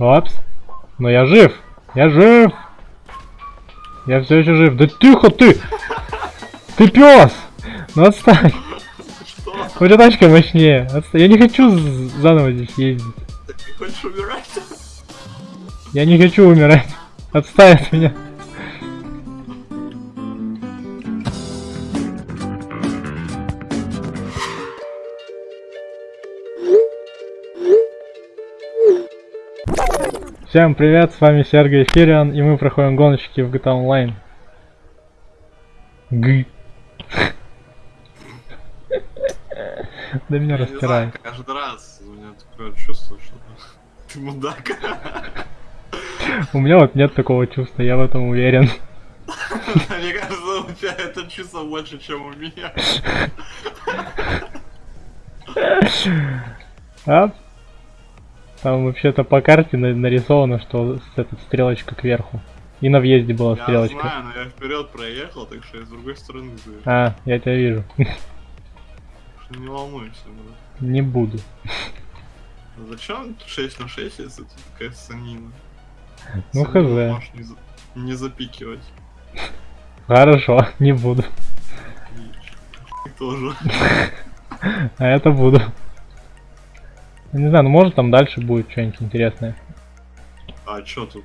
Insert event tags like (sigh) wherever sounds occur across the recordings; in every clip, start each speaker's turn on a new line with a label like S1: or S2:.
S1: Опс. Но я жив. Я жив. Я все еще жив. Да тихо ты! Ты пес! Ну отстань.
S2: Что?
S1: У тебя тачка мощнее. Отстань. Я не хочу заново здесь ездить.
S2: Ты хочешь умирать?
S1: Я не хочу умирать. Отстань от меня. Всем привет, с вами Сергей Фериан, и мы проходим гоночки в GTA Online. Г. Да меня
S2: знаю, каждый раз у меня такое чувство, что ты мудак.
S1: У меня вот нет такого чувства, я в этом уверен. (laughs)
S2: Мне кажется, у тебя это чувство больше, чем у меня.
S1: А? Там вообще-то по карте на- нарисовано, что с эта стрелочка кверху. И на въезде была
S2: Я
S1: стрелочка.
S2: знаю, но я вперед проехал, так что я с другой стороны заехал.
S1: А, я тебя вижу.
S2: Не волнуйся, брат.
S1: Не буду.
S2: А Зачем 6 на 6, если тут такая санина?
S1: Ну, хз.
S2: можешь не, за- не запикивать.
S1: Хорошо, не буду.
S2: И тоже.
S1: А это буду. Я Не знаю, ну может там дальше будет что-нибудь интересное.
S2: А чё тут?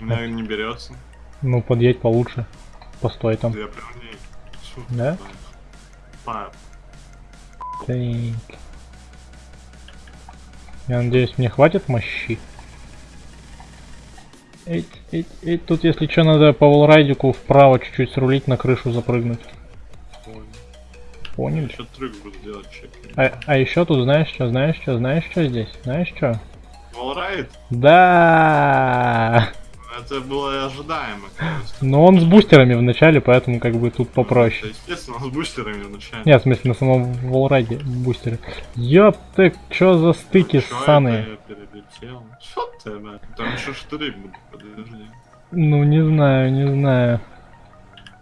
S2: Меня не берется.
S1: Ну, подъедь получше. Постой там.
S2: Я прям не...
S1: Да?
S2: Па-
S1: Так. Я надеюсь, мне хватит мощи. Эть, эть, эть. Тут, если что, надо по волрайдику вправо чуть-чуть срулить, на крышу запрыгнуть. Поняли?
S2: Еще трюк буду делать, чек.
S1: А, а еще тут знаешь что, знаешь что, знаешь что здесь? Знаешь что?
S2: Волрайд?
S1: Да.
S2: Это было ожидаемо, конечно.
S1: Но он с бустерами в начале, поэтому как бы тут
S2: Это,
S1: попроще.
S2: естественно, с бустерами вначале.
S1: Нет, в смысле на самом волрайде бустеры. Ёпты, чё за стыки
S2: Чё
S1: ссаные?
S2: это я перелетел? Что ты, блядь? Там еще штыри будут, подожди.
S1: Ну, не знаю, не знаю.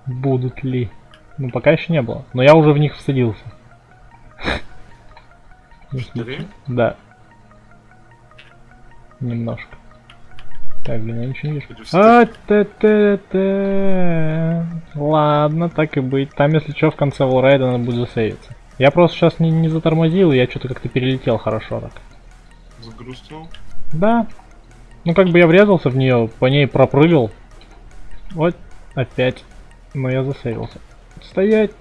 S1: Будут ли. Ну, пока еще не было. Но я уже в них всадился. Да. Немножко. Так, блин, я ничего не вижу. А, т т т Ладно, так и быть. Там, если что, в конце волрайда надо будет засейвиться. Я просто сейчас не, не затормозил, я что-то как-то перелетел хорошо так.
S2: Загрустнул?
S1: Да. Ну, как бы я врезался в нее, по ней пропрыгал. Вот, опять. Но я засейвился. Стоять.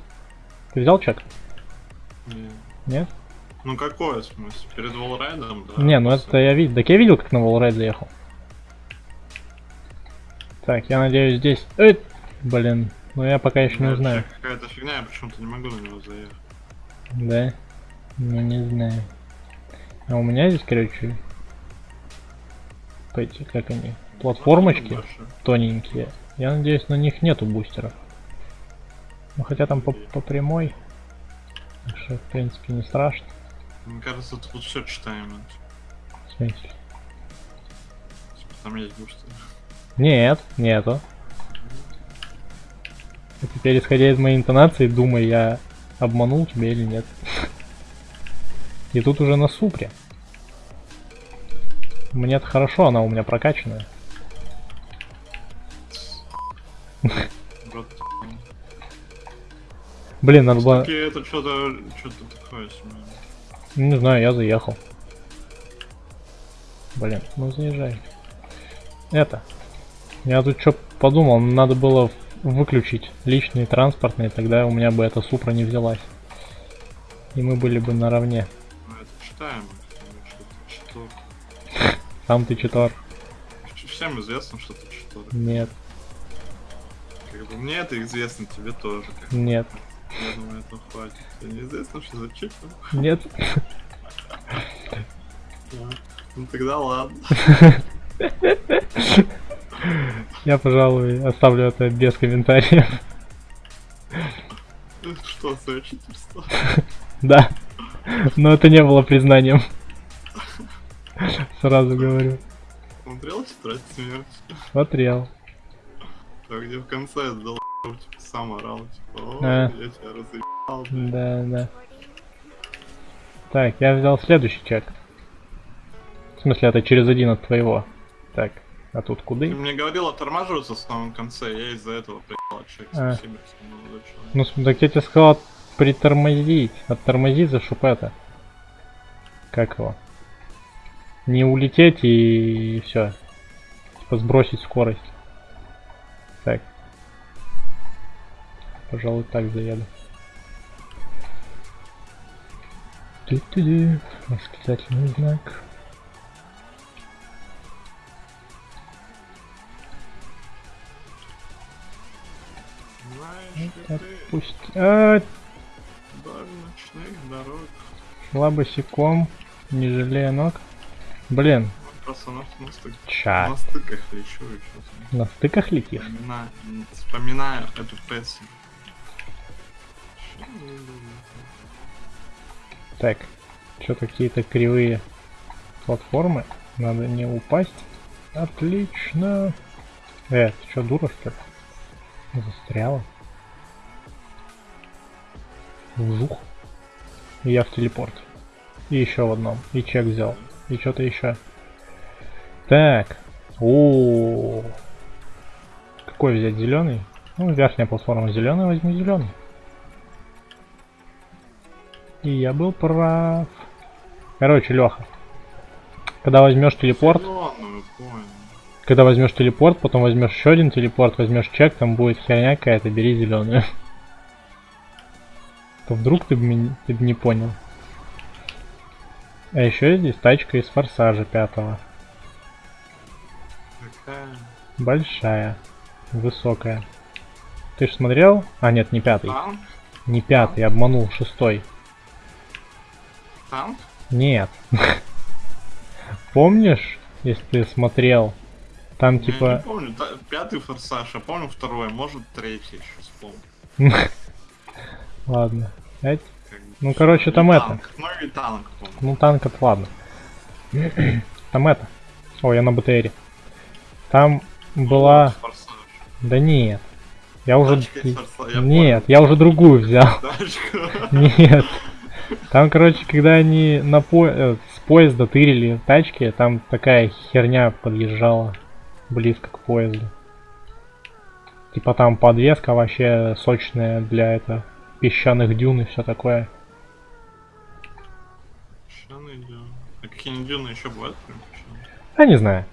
S1: Ты взял чек?
S2: Не.
S1: Нет?
S2: Ну какой в смысле? Перед волрайдом, да?
S1: не, ну это я видел. Так я видел, как на волрайд заехал. Так, я надеюсь здесь... Эй! Блин, ну я пока еще не
S2: Да,
S1: знаю.
S2: чек Какая-то фигня, я почему-то не могу на него заехать.
S1: Да? Ну не знаю. А у меня здесь, короче... Эти, как они? Платформочки тоненькие. Я надеюсь, на них нету бустеров. Ну хотя там по, по прямой. Так что, в принципе, не страшно.
S2: Мне кажется, тут все читаемо.
S1: В смысле?
S2: Типа, Там есть бустер.
S1: Нет, нету. А теперь, исходя из моей интонации, думай, я обманул тебя или нет. И тут уже на супре. мне это хорошо, она у меня прокачанная. Блин, надо было...
S2: Это что-то что-то такое себе.
S1: Не знаю, я заехал. Блин, ну заезжай. Это. Я тут что подумал, надо было выключить личные транспортные, тогда у меня бы эта супра не взялась. И мы были бы наравне.
S2: Ну это читор.
S1: Сам ты читор.
S2: Всем известно, что ты читор.
S1: Нет,
S2: Как бы мне это известно, тебе тоже.
S1: Нет,
S2: Я думаю, этого хватит. Тебе неизвестно, что за читор?
S1: нет.
S2: Да. Ну тогда ладно.
S1: Я, пожалуй, оставлю это без комментариев.
S2: Что, свое читерство?
S1: Да. Но это не было признанием. Сразу говорю.
S2: Смотрел тетрадь смерти?
S1: Смотрел.
S2: Так, где в конце дал типа, сам орал, типа, о,
S1: А.
S2: я тебя разъебал. блядь».
S1: Да, да. Так, я взял следующий чек. смысле, это через один от твоего. Так, а тут
S2: Ты
S1: куды?
S2: мне говорил оттормаживаться в самом конце, я из-за этого приехал отчек.
S1: А.
S2: Спасибо.
S1: Ну, так я тебе сказал притормозить. Оттормозить за шупета. Как его? Не улететь и все. Типа сбросить скорость. Так. Пожалуй, так заеду. Ту-ту-ду. Восклицательный знак.
S2: Знаешь ли ты,
S1: Пусть... А,
S2: ночных дорог.
S1: шла босиком, не жалея ног. Блин,
S2: Просто на, на, стык- на стыках лечу.
S1: На стыках летишь?
S2: Вспоминаю, вспоминаю эту песню.
S1: Так, что какие-то кривые платформы. Надо не упасть. Отлично. Э, ты что, дура что ли? Застряла. Вжух. Я в телепорт. И еще в одном. И чек взял. И что-то еще. Так. О. Какой взять зеленый? Ну, верхняя платформа зеленый, возьму зеленый. И я был прав. Короче, Леха. Когда возьмешь телепорт,
S2: понял.
S1: когда возьмешь телепорт, потом возьмешь еще один телепорт, возьмешь чек, там будет херня какая-то, бери зеленую. (laughs) То вдруг ты бы ты не понял. А еще здесь тачка из форсажа пятого.
S2: Какая?
S1: Большая. Высокая. Ты ж смотрел? А, нет, не пятый.
S2: Танк?
S1: Не пятый, обманул, шестой.
S2: Танк?
S1: Нет. (laughs) Помнишь, если ты смотрел, там
S2: Я не
S1: типа...
S2: помню, та- пятый форсаж, я помню второй, может третий еще вспомню. (laughs)
S1: Ладно. Ну, короче, там
S2: И
S1: это.
S2: Ну и танк.
S1: Ну, танк это ладно. (clears throat) Там это. Ой, я на БТРе. Там была... Да нет. Я уже... Нет, я уже другую взял. (laughs) Нет. Там, короче, когда они на по... э, с поезда тырили тачки, там такая херня подъезжала близко к поезду. Типа там подвеска вообще сочная для это песчаных дюн и все такое.
S2: Песчаные дюны. А какие-нибудь дюны еще бывают?
S1: Я не знаю.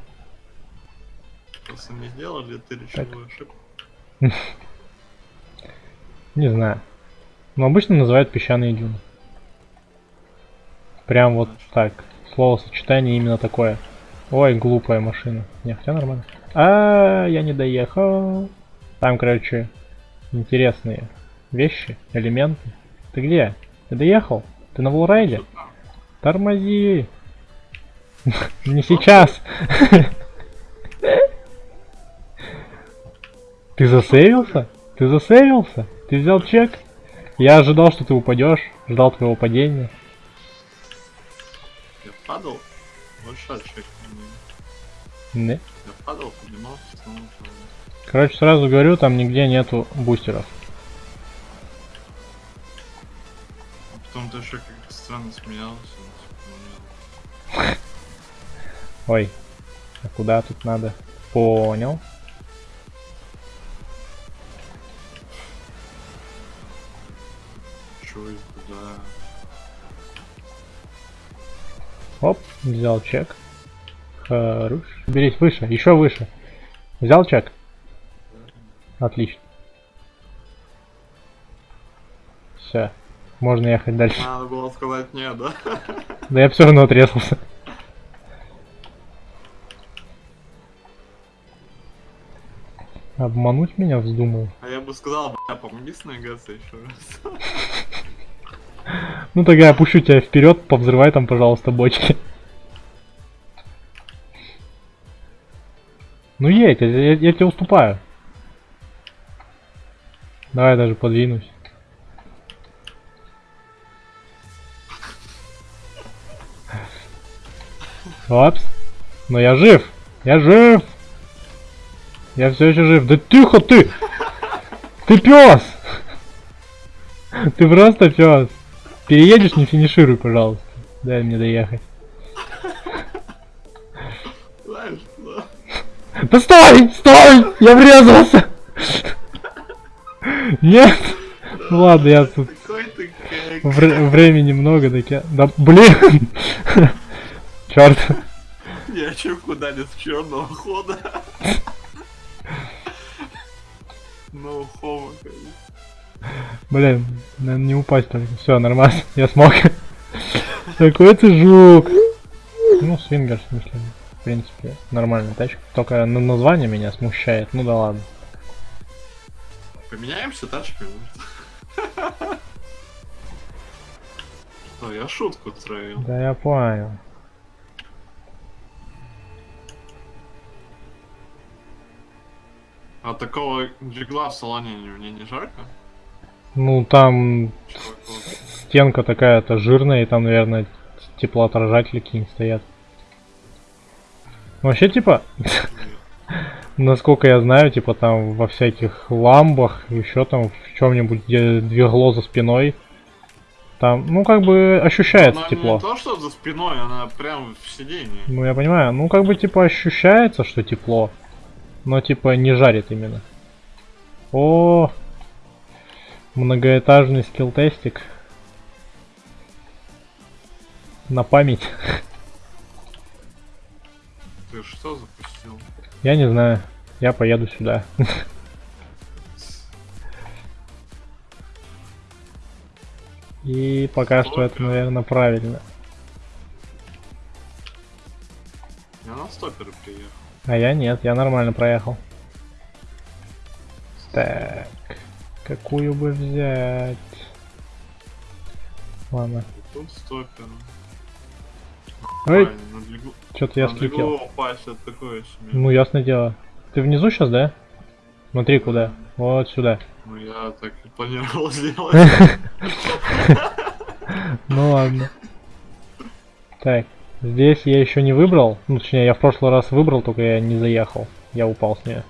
S2: Просто не сделали ты речевую ошибку. (laughs)
S1: Не знаю. Но обычно называют песчаные дюны. Прям вот так. Словосочетание именно такое. Ой, глупая машина. Не, хотя нормально. А, я не доехал. Там, короче, интересные вещи, элементы. Ты где? Ты доехал? Ты на волрайде? Тормози! (laughs) Не сейчас! (laughs) Ты засейвился? Ты засейвился? Ты взял чек? Я ожидал, что ты упадешь, ждал твоего падения.
S2: Падал? Большой чек.
S1: Не.
S2: Я падал, поднимался, снова падал.
S1: Короче, сразу говорю, там нигде нету бустеров.
S2: А потом ты еще как странно смеялся.
S1: Ой, а куда тут надо? Понял. Оп, взял чек. Хорош. Берись выше, еще выше. Взял чек? Отлично. Все. Можно ехать дальше.
S2: Надо было сказать нет, да?
S1: Да я все равно отрезался. Обмануть меня вздумал.
S2: А я бы сказал, бля, помоги с еще раз.
S1: Ну тогда я пущу тебя вперед, повзрывай там, пожалуйста, бочки. Ну едь, я, я- я тебе уступаю. Давай я даже подвинусь. Опс. Но я жив. Я жив. Я все еще жив. Да тихо ты! Ты пес! Ты просто пес. Переедешь, не финишируй, пожалуйста. Дай мне доехать. Да стой! Стой! Я врезался! Нет! Ну ладно, я тут вре- времени много, так я... Да блин! Черт!
S2: Я чё куда нет черного хода? (laughs) No homo, конечно.
S1: Блин, наверное, не упасть только. Все, нормально, (laughs) я смог. Какой ты жук! Ну, свингер, в смысле. В принципе, нормальная тачка. Только на название меня смущает. Ну да ладно.
S2: Поменяемся тачками? Что, (laughs) я шутку троил.
S1: Да я понял.
S2: А такого джигла в салоне мне не жарко?
S1: Ну там стенка такая-то жирная, и там, наверное, теплоотражатели какие-нибудь стоят. Вообще, типа, (laughs) насколько я знаю, типа там во всяких ламбах, еще там в чем-нибудь, где двигло за спиной, там, ну как бы ощущается
S2: Она
S1: тепло.
S2: не то, что за спиной, она прям в сиденье.
S1: Ну я понимаю, ну как бы типа ощущается, что тепло, но типа не жарит именно. О, многоэтажный скилл-тестик. На память.
S2: Ты что запустил?
S1: Я не знаю. Я поеду сюда. И пока что это, наверное, правильно.
S2: Я на стоперы приехал.
S1: А я нет, я нормально проехал. Так, какую бы взять? Ладно. Ой, что-то я слетел. Ну, ясное дело. Ты внизу сейчас, да? Смотри куда. Вот сюда.
S2: Ну, я так и планировал (laughs) сделать. (laughs)
S1: Ну ладно. Так, здесь я еще не выбрал. Ну, точнее, я в прошлый раз выбрал, только я не заехал. Я упал с нее.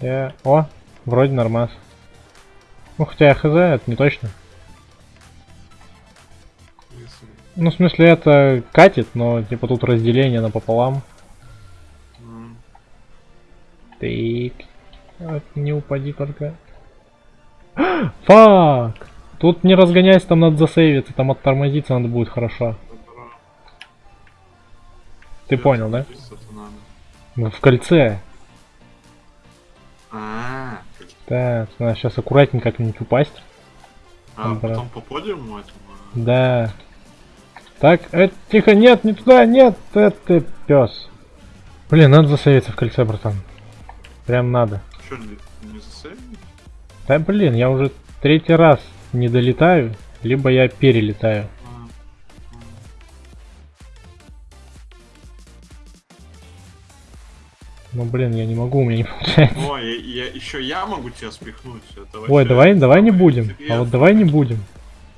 S1: Я... О, вроде нормас. Ну, хотя я хз, это не точно. Ну, в смысле, это катит, но, типа, тут разделение напополам.
S2: М,
S1: Так. Вот, не упади только. (gasps) Фак! Тут не разгоняйся, там надо засейвиться, там оттормозиться надо будет хорошо. Ты понял, да? В кольце.
S2: А, как-
S1: Так, надо сейчас аккуратненько как-нибудь упасть.
S2: а
S1: Добро.
S2: потом по подиуму этому?
S1: Да. Так, э, тихо, нет, не туда, нет, это пес. Блин, надо засейвиться в кольце, братан. Прям надо.
S2: Что, не, не засейвил?
S1: Да блин, я уже третий раз не долетаю, либо я перелетаю. Ну блин, я не могу, у меня не получается.
S2: Ой, я, я- еще я могу тебя спихнуть. Это
S1: Ой,
S2: вообще
S1: давай, давай не будем. А вот давай не будем.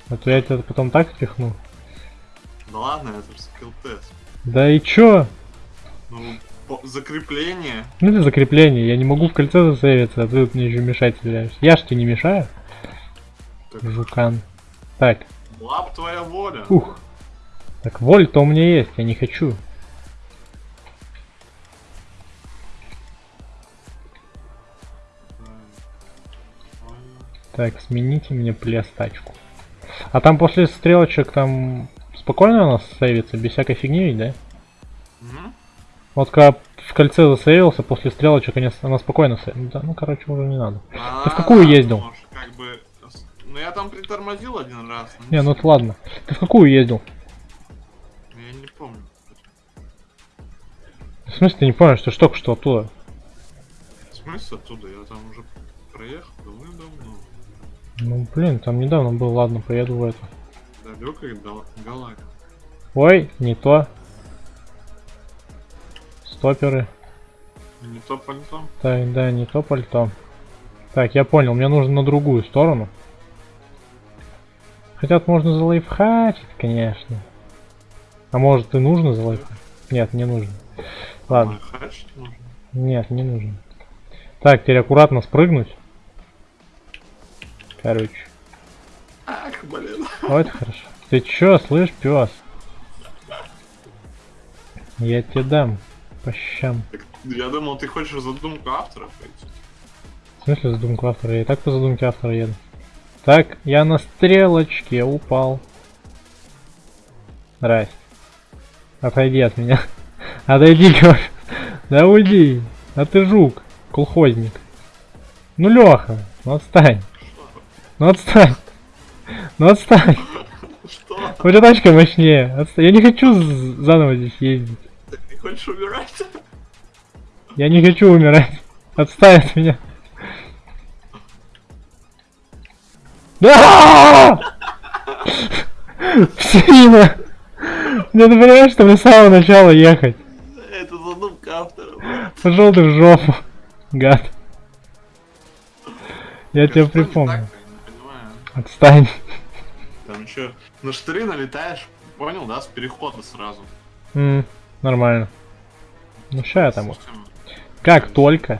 S1: А то я тебя потом так спихну.
S2: Да ладно, это же скилл тест.
S1: Да и чё?
S2: Ну, закрепление.
S1: Ну это закрепление, я не могу в кольце засейвиться, а ты тут мне еще мешать собираешься. Я ж тебе не мешаю,
S2: Так,
S1: жукан. Так,
S2: лап твоя воля.
S1: ух. Так, воль-то у меня есть, я не хочу. Так, смените мне плес тачку. А там после стрелочек там спокойно у нас сейвится, без всякой фигни, ведь, да?
S2: Мгм.
S1: Вот когда в кольце засейвился, после стрелочек она спокойно сейвится. Да, ну короче, уже не надо.
S2: А,
S1: в какую ездил?
S2: может, как бы... Ну, я там притормозил один раз.
S1: Не, ну это ладно. Ты в какую ездил?
S2: Я не помню.
S1: В смысле ты не помнишь, ты ж только что оттуда?
S2: В смысле оттуда? Я там уже проехал давным-давно.
S1: Ну блин, там недавно был, ладно, поеду в это.
S2: Далекой гал- галактика.
S1: Ой, не то. Стоперы.
S2: Не то пальто.
S1: Так, да, не то пальто. Так, я понял, мне нужно на другую сторону. Хотя тут можно залайфхачить, конечно. А может и нужно залайфхачить? Нет, не нужно. Ладно, нет, не нужно. Так, теперь аккуратно спрыгнуть. Короче.
S2: Ах, блин.
S1: Вот хорошо. Ты чё, слышь, пес? Я тебе дам по щам.
S2: Так, я думал, ты хочешь задумку автора пойти.
S1: В смысле задумку автора? Я и так по задумке автора еду. Так, я на стрелочке упал. Здрасте. Отойди от меня. (laughs) Отойди, говорю. Да уйди. А ты жук, колхозник. Ну, Леха, ну отстань. Ну отстань. Ну отстань.
S2: Что?
S1: У тебя тачка мощнее. Отстань. Я не хочу заново здесь ездить.
S2: Ты не хочешь умирать?
S1: Я не хочу умирать. Отстань от меня. Да! Сильно! Мне ты понимаешь, что мне с самого начала ехать?
S2: Это задумка автора.
S1: Пошел ты в жопу, гад. Я тебя припомню. Отстань.
S2: Там что, на штыри налетаешь, понял, да, с перехода сразу.
S1: М, нормально. Ну ща я там.
S2: Система.
S1: Как только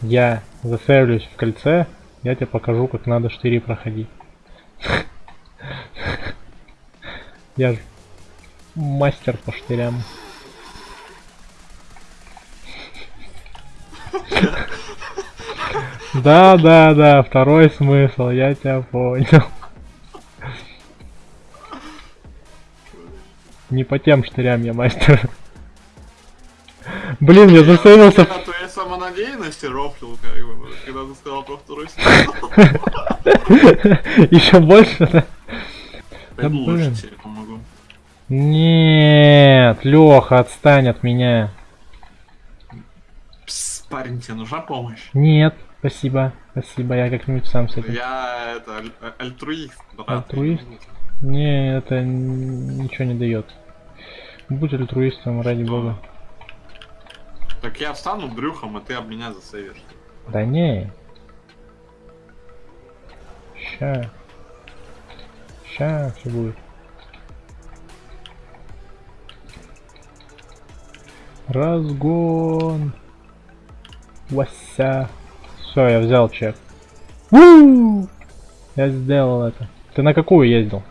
S1: я засейвлюсь в кольце, я тебе покажу, как надо штыри проходить. (laughs) Я же мастер по штырям. (laughs) Да, да, да, второй смысл, я тебя понял. Не по тем штырям я мастер. Блин, я засейвился в
S2: Я твоей самонадеянности рофлил, как бы, когда ты сказал про второй смысл. (laughs)
S1: Еще больше, да?
S2: Пойду лучше
S1: блин.
S2: тебе помогу.
S1: Нет, Леха, отстань от меня.
S2: Пс, парень, тебе нужна помощь?
S1: Нет, спасибо, спасибо, я как-нибудь сам с этим.
S2: Я это аль- а- альтруист, брат.
S1: Альтруист? Не, это ничего не дает. Будь альтруистом, ради
S2: Что?
S1: бога.
S2: Так я встану брюхом, а ты об меня засейвишь.
S1: Да не. Ща. Ща все будет. Разгон. Вася. Все, я взял чек. У! Я сделал это. Ты на какую ездил?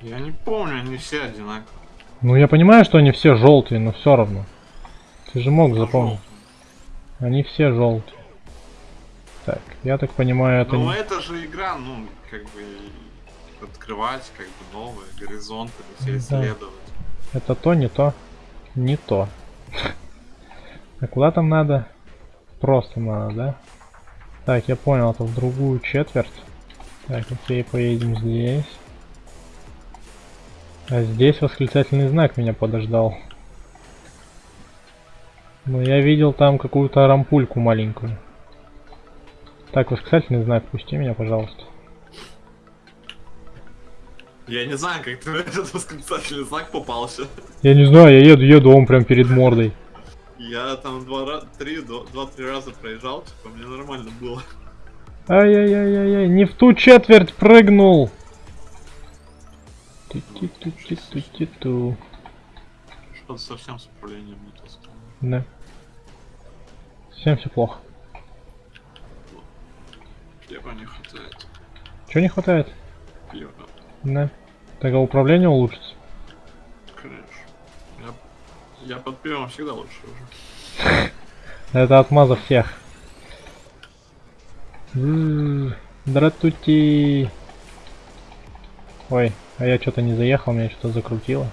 S2: Я не помню, они все одинаковые.
S1: Ну я понимаю, что они все желтые, но все равно. Ты же мог запомнить. Они все желтые. Так, я так понимаю, это
S2: Ну
S1: не...
S2: это же игра, ну, как бы открывать, как бы новые горизонты, все
S1: Да.
S2: исследовать.
S1: Это то, не то. Не то. (laughs) А куда там надо? Просто надо, да? Так, я понял, это в другую четверть. Так, окей, поедем здесь. А здесь восклицательный знак меня подождал. Но я видел там какую-то рампульку маленькую. Так, восклицательный знак, пусти меня, пожалуйста.
S2: Я не знаю, как ты этот восклицательный знак попался.
S1: Я не знаю, я еду, еду, он прям перед мордой.
S2: Я там два три, два- два-три раза проезжал, типа, мне нормально было.
S1: Ай-яй-яй-яй-яй, не в ту четверть прыгнул. Ту-ти-ту-ти-ту-ти-ту.
S2: Что-то совсем с управлением не то стало.
S1: Да. Всем все плохо.
S2: Пива не хватает.
S1: Чего не хватает?
S2: Пива,
S1: Да. Так а управление улучшится.
S2: конечно. Я, под пивом всегда лучше уже. (laughs)
S1: Это отмаза всех. М, Дратути. Ой, а я что-то не заехал, меня что-то закрутило.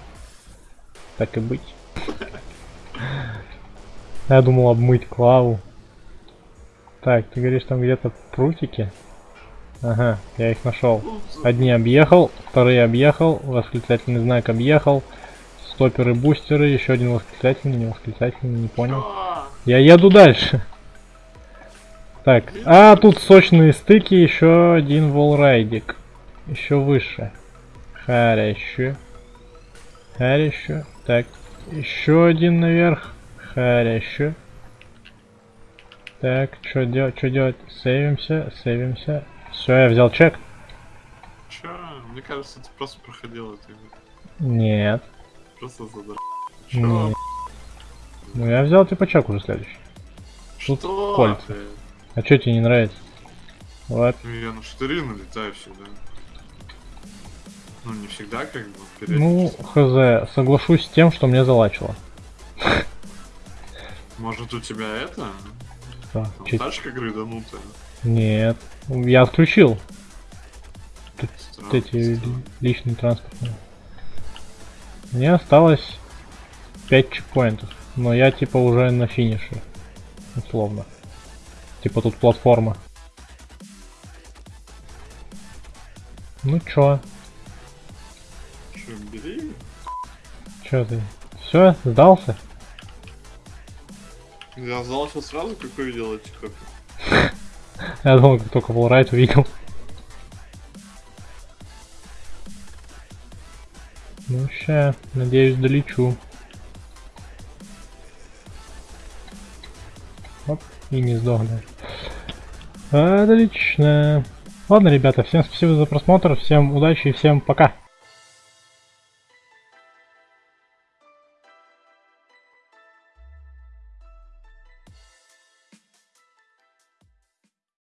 S1: Так и быть. (laughs) Я думал обмыть клаву. Так, ты говоришь там где-то прутики? Ага, я их нашел.
S2: Ну,
S1: Одни объехал, вторые объехал, восклицательный знак объехал, стоперы, бустеры, еще один восклицательный, не восклицательный, не понял. Я еду дальше. Так, а тут сочные стыки, еще один волрайдик. Еще выше. Хорошо. Хорошо. Так, еще один наверх. Хорошо. Так, что делать, что делать? Сейвимся, сейвимся. Все, я взял чек.
S2: Чё? Мне кажется, ты просто проходил это. игру.
S1: Нет.
S2: Просто задр... Чё?
S1: Ну я взял типа чек уже следующий. тут
S2: Что?
S1: кольца.
S2: ты?
S1: А что тебе не нравится? Вот.
S2: Ну, я на штыри налетаю всегда. Ну, не всегда, как бы,
S1: Ну, хз, соглашусь с тем, что мне залачило.
S2: Может у тебя это?
S1: Что?
S2: Там
S1: Чё-
S2: тачка грыданутая?
S1: Нет. Я отключил
S2: Странно,
S1: вот эти
S2: странно.
S1: личные транспортные. Мне осталось 5 чекпоинтов. Но я типа уже на финише. Условно. Типа тут платформа. Ну чё?
S2: Чё, бери?
S1: Чё ты? Все, сдался?
S2: Я что сразу, как увидел эти кофе. (laughs)
S1: Я думал, как только Wallride увидел. Ща, надеюсь, долечу. Оп, и не сдохну. Отлично. Ладно, ребята, всем спасибо за просмотр, всем удачи и всем пока.